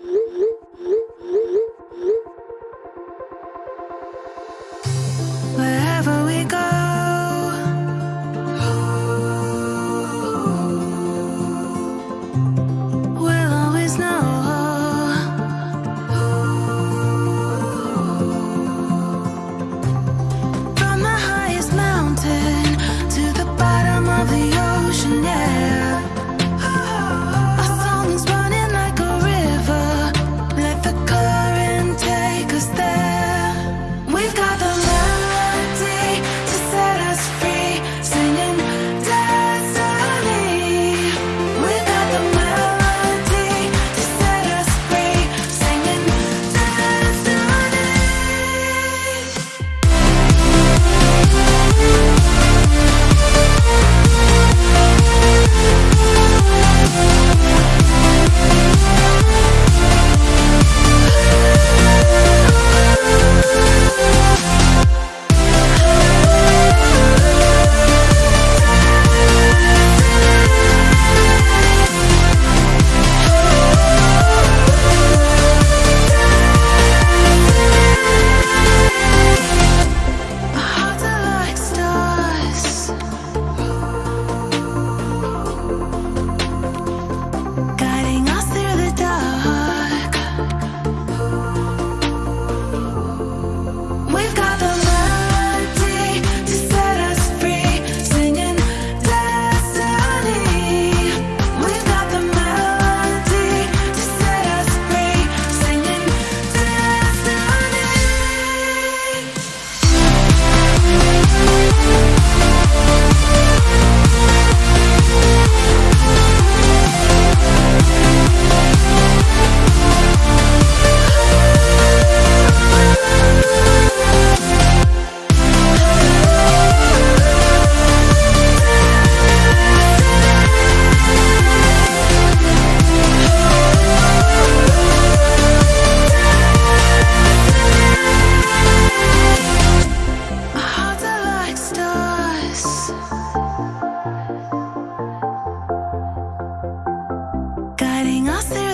Oui, oui, oui. everything else there